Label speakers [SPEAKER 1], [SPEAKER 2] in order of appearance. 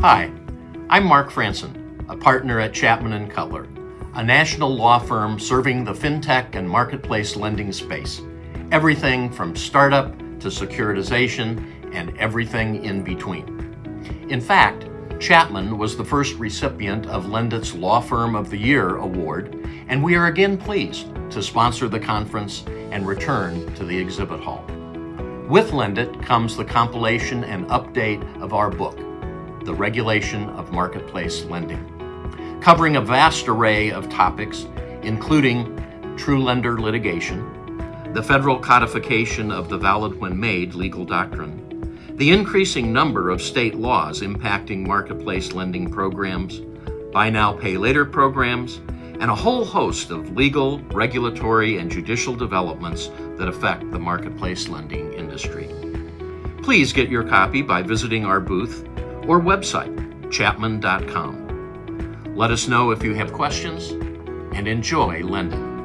[SPEAKER 1] I'm Mark Franson, a partner at Chapman & Cutler, a national law firm serving the fintech and marketplace lending space. Everything from startup to securitization and everything in between. In fact, Chapman was the first recipient of Lendit's Law Firm of the Year award, and we are again pleased to sponsor the conference and return to the exhibit hall. With Lendit comes the compilation and update of our book, The Regulation of Marketplace Lending, covering a vast array of topics, including true lender litigation, the federal codification of the valid when made legal doctrine, the increasing number of state laws impacting marketplace lending programs, buy now, pay later programs, and a whole host of legal, regulatory, and judicial developments that affect the marketplace lending industry. Please get your copy by visiting our booth or website, chapman.com. Let us know if you have questions and enjoy Lendit.